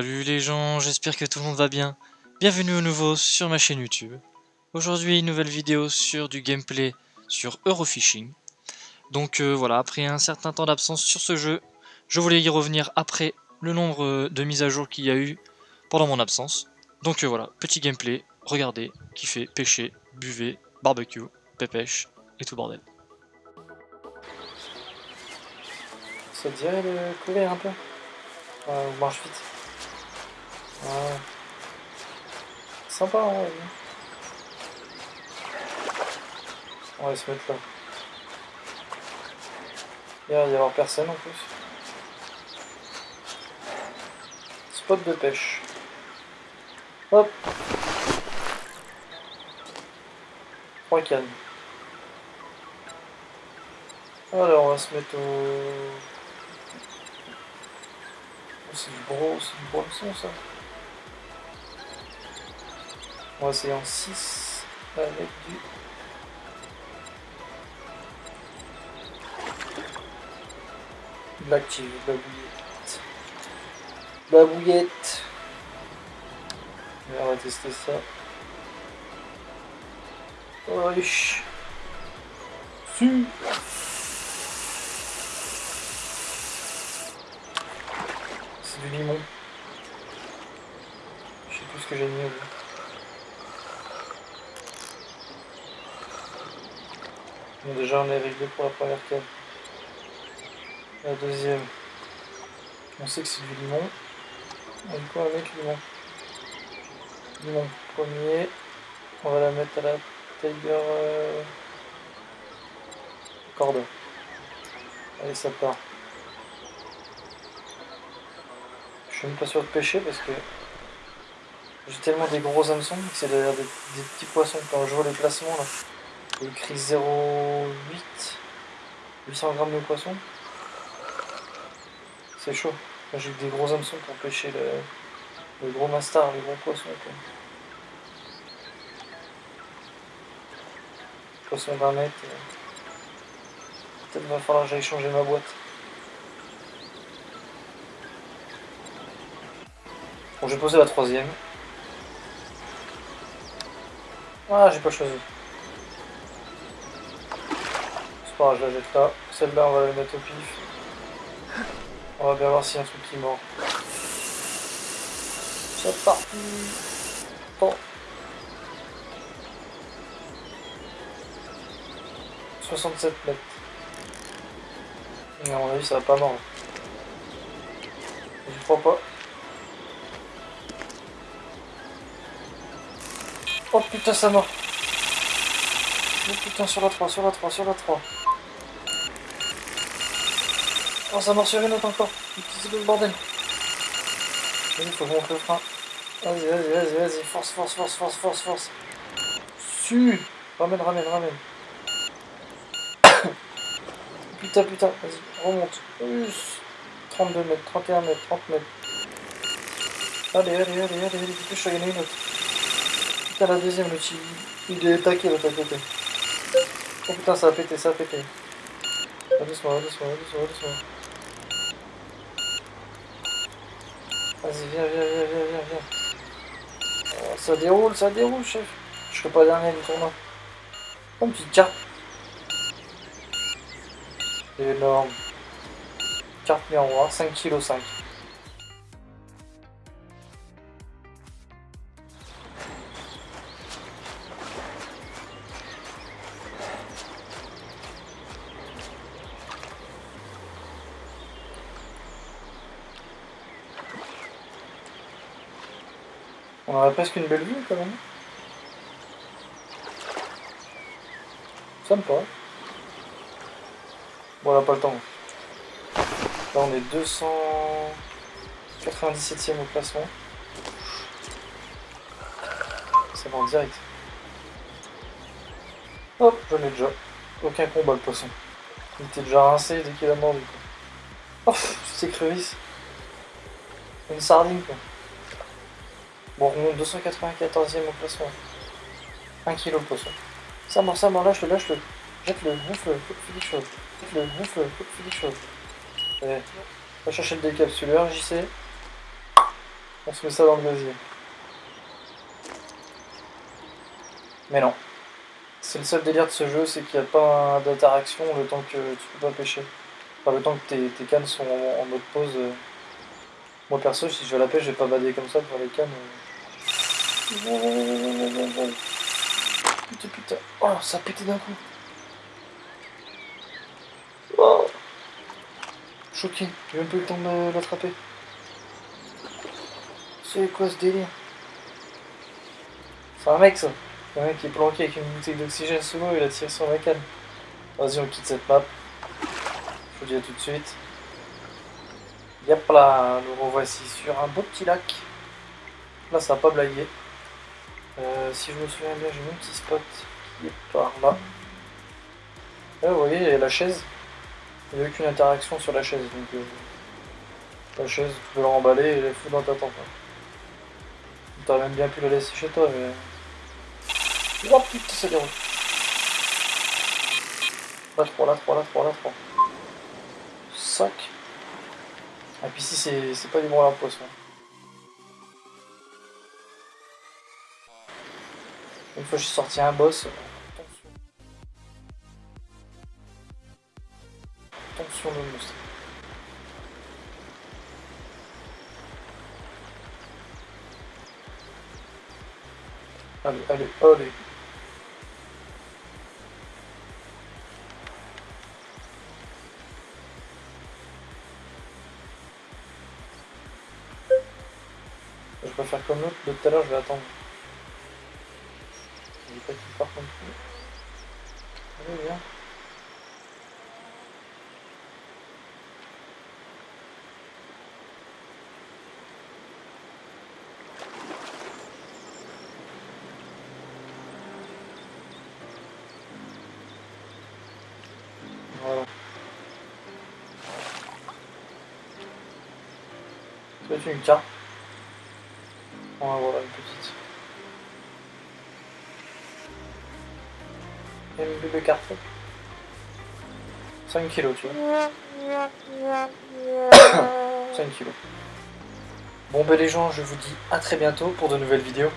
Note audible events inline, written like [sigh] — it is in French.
Salut les gens, j'espère que tout le monde va bien. Bienvenue au nouveau sur ma chaîne YouTube. Aujourd'hui, une nouvelle vidéo sur du gameplay sur Eurofishing. Donc euh, voilà, après un certain temps d'absence sur ce jeu, je voulais y revenir après le nombre euh, de mises à jour qu'il y a eu pendant mon absence. Donc euh, voilà, petit gameplay, regardez, kiffez, pêchez, buvez, barbecue, pépèche et tout bordel. Ça te dirait de courir un peu? On marche vite. Ouais. Sympa, vrai. On va se mettre là. Il va y avoir personne en plus. Spot de pêche. Hop Trois cannes. Alors on va se mettre au... C'est du gros, c'est ça. On va essayer en 6 avec du... L'active, de la bouillette. De la bouillette. on va tester ça. Wesh. Su. C'est du limon. Je sais plus ce que j'ai mis déjà, on est réglé pour la première canne. La deuxième, on sait que c'est du limon. On du coup, mettre limon? Limon premier. On va la mettre à la Tiger euh... corde. Allez, ça part. Je suis même pas sûr de pêcher parce que j'ai tellement des gros hameçons que c'est des, des, petits poissons. Quand je vois les placements là, il écrit 0,8 800 grammes de poisson. C'est chaud. J'ai des gros hameçons pour pêcher le, le gros mastar, les gros poissons. Quoi. Poisson d'un mètre. Euh. Peut-être va falloir que j'aille changer ma boîte. Bon, j'ai posé la troisième. Ah, j'ai pas choisi. Pas je la jette là. Celle-là, on va la mettre au pif. On va bien voir s'il y a un truc qui mord. C'est parti Bon. 67 mètres. Mais à mon avis, ça va pas mordre. Je crois pas. Oh putain, ça mord. Oh putain, sur la 3, sur la 3, sur la 3. Oh, ça mord sur une autre encore. C'est le bordel. Vas-y, faut monter le frein. Vas-y, vas-y, vas-y, vas-y. Force, force, force, force, force, force. Su Ramène, ramène, ramène. [coughs] putain, putain. Vas-y, remonte. Plus. 32 mètres, 31 mètres, 30 mètres. Allez, allez, allez, allez, allez, dépêche, il y en a une autre. Putain, la deuxième, le petit. Il est taqué l'autre à côté. Oh putain, ça a pété, ça a pété. Doucement, doucement, doucement, doucement. Vas-y, viens, viens, viens, viens, viens, viens. Oh, ça déroule, ça déroule, chef. Je serai pas dernier du tournoi. Oh, une petite carte. Énorme. Carte miroir, 5 kg 5. On aurait presque une belle vue quand même. Sympa. Bon, on n'a pas le temps. Là, on est 297ème au classement. Ça va en direct. Hop, je l'ai déjà. Aucun combat le poisson. Il était déjà rincé dès qu'il a mordu. Oh, c'est crevice. Une sardine quoi. Bon, on remonte 294ème au classement. 1 kg le poisson. Ça mort, ça mort, lâche-le, lâche-le. Jette-le, gonfle-le, fais des choses. Jette-le, gonfle-le, fais des choses. Allez. Va chercher le décapsuleur, j'y sais. On se met ça dans le gasier. Mais non. C'est le seul délire de ce jeu, c'est qu'il n'y a pas d'interaction le temps que tu peux pas pêcher. Enfin, le temps que tes, cannes sont en, mode pause. Moi perso, si je vais à la pêche, je vais pas bader comme ça pour les cannes. Putain, putain. Oh, ça a pété d'un coup. Oh. Choqué, j'ai même pas eu le temps de l'attraper. C'est quoi ce délire? C'est un mec ça un mec qui est planqué avec une bouteille d'oxygène sous l'eau, il a tiré sur la canne. Vas-y, on quitte cette map. Je vous dis à tout de suite. Yep là, nous revoici sur un beau petit lac. Là, ça va pas blaguer. Euh, si je me souviens bien, j'ai un petit spot qui est par là. Là, vous voyez, il y a la chaise. Il n'y a aucune interaction sur la chaise. Donc, euh, la chaise, tu peux la remballer et la foutre dans ta tente. Hein. Même bien pu la laisser chez toi, mais... Oh putain, ça déroule. Là 3, là 3, là 3, là 3. 5. Et puis ici, c'est pas du bon à poisson. Une fois j'ai sorti un boss, attention. Attention le monstre. Allez, allez, allez. Je vais faire comme l'autre, de tout à l'heure je vais attendre. Je vais pas qu'il part comme ça. Allez, viens. Voilà. C'est une carte. On va voir une petite. Carton. 5 kilos, tu vois. [coughs] 5 kilos. Bon ben les gens, je vous dis à très bientôt pour de nouvelles vidéos.